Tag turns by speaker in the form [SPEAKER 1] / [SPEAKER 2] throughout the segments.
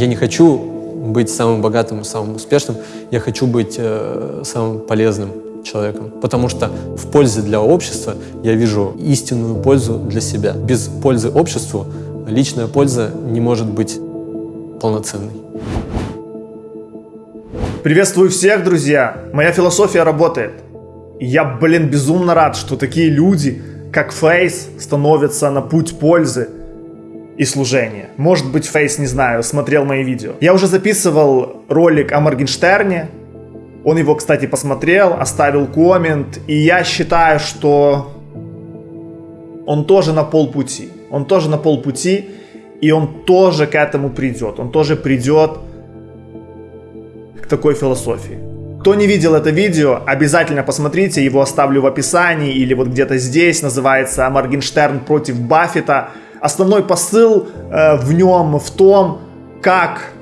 [SPEAKER 1] Я не хочу быть самым богатым, самым успешным. Я хочу быть э, самым полезным человеком. Потому что в пользе для общества я вижу истинную пользу для себя. Без пользы обществу личная польза не может быть полноценной.
[SPEAKER 2] Приветствую всех, друзья! Моя философия работает. Я, блин, безумно рад, что такие люди, как Фейс, становятся на путь пользы и служения. Может быть, Фейс, не знаю, смотрел мои видео. Я уже записывал ролик о Моргенштерне, он его, кстати, посмотрел, оставил коммент, и я считаю, что он тоже на полпути. Он тоже на полпути, и он тоже к этому придет. Он тоже придет к такой философии. Кто не видел это видео, обязательно посмотрите, его оставлю в описании или вот где-то здесь, называется «Моргенштерн против Баффета». Основной посыл э, в нем в том, как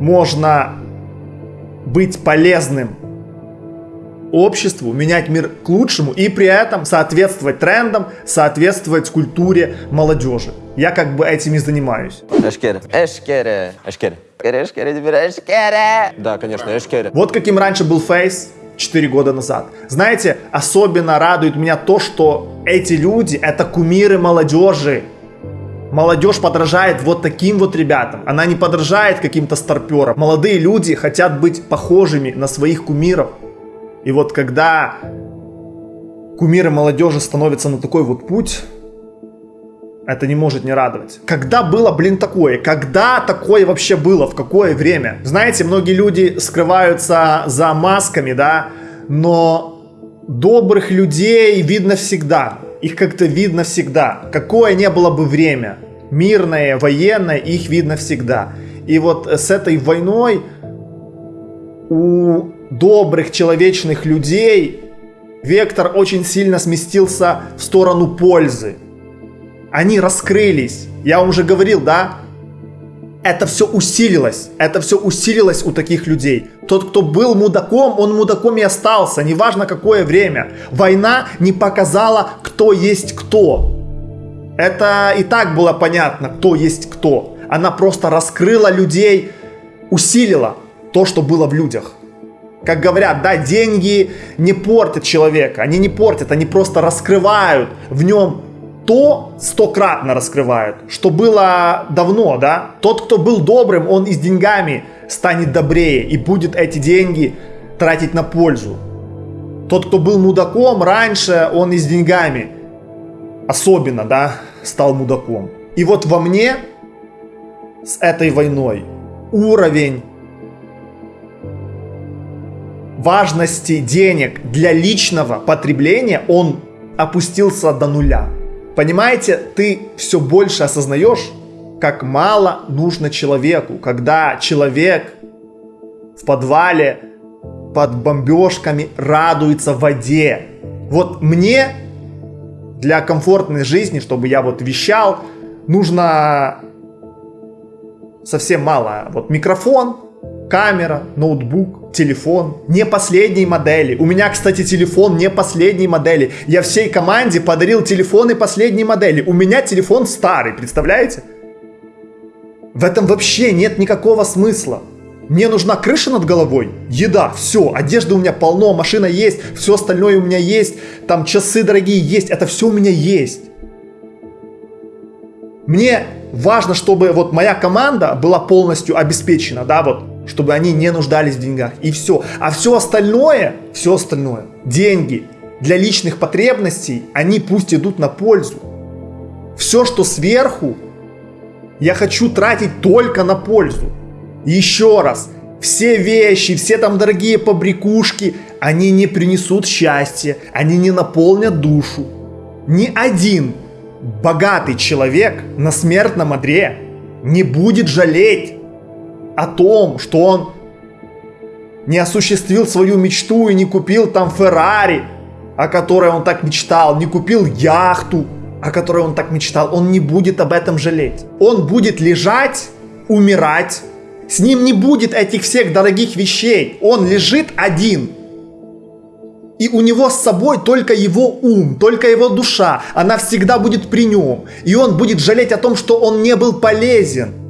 [SPEAKER 2] можно быть полезным обществу, менять мир к лучшему и при этом соответствовать трендам, соответствовать культуре молодежи. Я как бы этим и занимаюсь.
[SPEAKER 3] Эшкере. Эшкере. Эшкере. Эшкере, теперь Эшкере. Да, конечно, Эшкере.
[SPEAKER 2] Вот каким раньше был фейс 4 года назад. Знаете, особенно радует меня то, что эти люди — это кумиры молодежи. Молодежь подражает вот таким вот ребятам. Она не подражает каким-то старперам. Молодые люди хотят быть похожими на своих кумиров. И вот когда кумиры молодежи становятся на такой вот путь, это не может не радовать. Когда было, блин, такое? Когда такое вообще было? В какое время? Знаете, многие люди скрываются за масками, да, но добрых людей видно всегда. Их как-то видно всегда. Какое не было бы время, мирное, военное, их видно всегда. И вот с этой войной у добрых, человечных людей вектор очень сильно сместился в сторону пользы. Они раскрылись. Я вам уже говорил, да? Это все усилилось. Это все усилилось у таких людей. Тот, кто был мудаком, он мудаком и остался. Неважно какое время. Война не показала, кто есть кто. Это и так было понятно, кто есть кто. Она просто раскрыла людей, усилила то, что было в людях. Как говорят, да, деньги не портят человека, они не портят, они просто раскрывают в нем то стократно раскрывают, что было давно, да. Тот, кто был добрым, он и с деньгами станет добрее и будет эти деньги тратить на пользу. Тот, кто был мудаком раньше, он и с деньгами особенно, да, стал мудаком. И вот во мне с этой войной уровень важности денег для личного потребления, он опустился до нуля. Понимаете, ты все больше осознаешь, как мало нужно человеку, когда человек в подвале под бомбежками радуется в воде. Вот мне для комфортной жизни, чтобы я вот вещал, нужно совсем мало. Вот микрофон, камера, ноутбук, телефон. Не последней модели. У меня, кстати, телефон не последней модели. Я всей команде подарил телефоны последней модели. У меня телефон старый, представляете? В этом вообще нет никакого смысла. Мне нужна крыша над головой, еда, все, одежды у меня полно, машина есть, все остальное у меня есть, там часы дорогие есть, это все у меня есть. Мне важно, чтобы вот моя команда была полностью обеспечена, да, вот, чтобы они не нуждались в деньгах, и все. А все остальное, все остальное, деньги для личных потребностей, они пусть идут на пользу. Все, что сверху, я хочу тратить только на пользу. Еще раз, все вещи, все там дорогие побрякушки, они не принесут счастья, они не наполнят душу. Ни один богатый человек на смертном одре не будет жалеть о том, что он не осуществил свою мечту и не купил там Феррари, о которой он так мечтал, не купил яхту, о которой он так мечтал. Он не будет об этом жалеть. Он будет лежать, умирать. С ним не будет этих всех дорогих вещей. Он лежит один – и у него с собой только его ум, только его душа. Она всегда будет при нем. И он будет жалеть о том, что он не был полезен.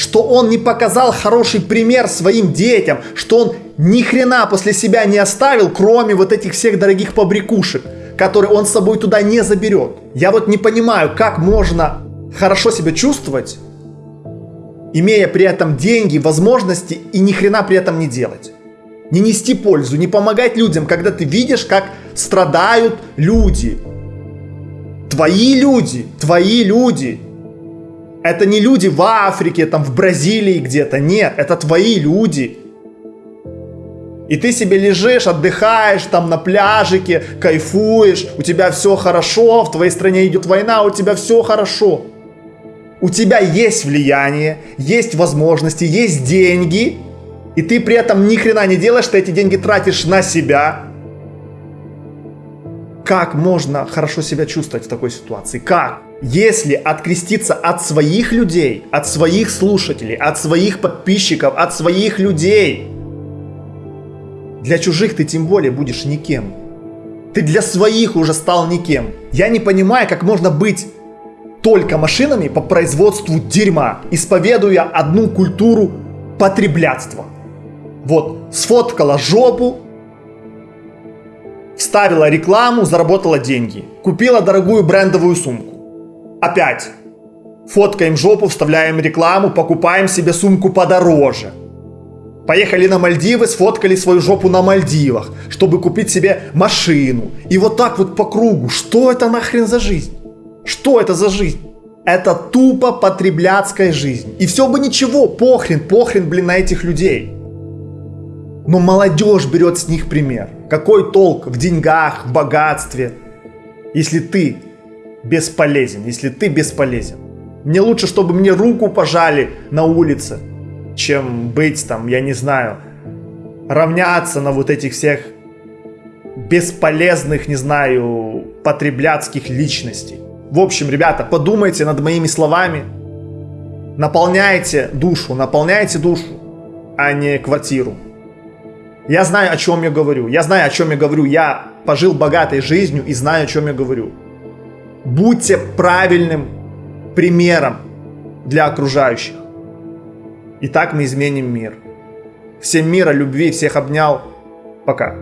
[SPEAKER 2] Что он не показал хороший пример своим детям, что он ни хрена после себя не оставил, кроме вот этих всех дорогих побрякушек, которые он с собой туда не заберет. Я вот не понимаю, как можно хорошо себя чувствовать, имея при этом деньги, возможности и ни хрена при этом не делать. Не нести пользу, не помогать людям, когда ты видишь, как страдают люди. Твои люди, твои люди. Это не люди в Африке, там в Бразилии где-то, нет, это твои люди. И ты себе лежишь, отдыхаешь там на пляжике, кайфуешь, у тебя все хорошо, в твоей стране идет война, у тебя все хорошо. У тебя есть влияние, есть возможности, есть деньги, и ты при этом ни хрена не делаешь, ты эти деньги тратишь на себя. Как можно хорошо себя чувствовать в такой ситуации? Как? Если откреститься от своих людей, от своих слушателей, от своих подписчиков, от своих людей, для чужих ты тем более будешь никем. Ты для своих уже стал никем. Я не понимаю, как можно быть только машинами по производству дерьма, исповедуя одну культуру потреблятства. Вот, сфоткала жопу, вставила рекламу, заработала деньги. Купила дорогую брендовую сумку. Опять. Фоткаем жопу, вставляем рекламу, покупаем себе сумку подороже. Поехали на Мальдивы, сфоткали свою жопу на Мальдивах, чтобы купить себе машину. И вот так вот по кругу. Что это нахрен за жизнь? Что это за жизнь? Это тупо потребляцкая жизнь. И все бы ничего, похрен, похрен, блин, на этих людей. Но молодежь берет с них пример. Какой толк в деньгах, в богатстве, если ты бесполезен, если ты бесполезен. Мне лучше, чтобы мне руку пожали на улице, чем быть там, я не знаю, равняться на вот этих всех бесполезных, не знаю, потребляцких личностей. В общем, ребята, подумайте над моими словами. Наполняйте душу, наполняйте душу, а не квартиру. Я знаю, о чем я говорю. Я знаю, о чем я говорю. Я пожил богатой жизнью и знаю, о чем я говорю. Будьте правильным примером для окружающих. И так мы изменим мир. Всем мира, любви, всех обнял. Пока.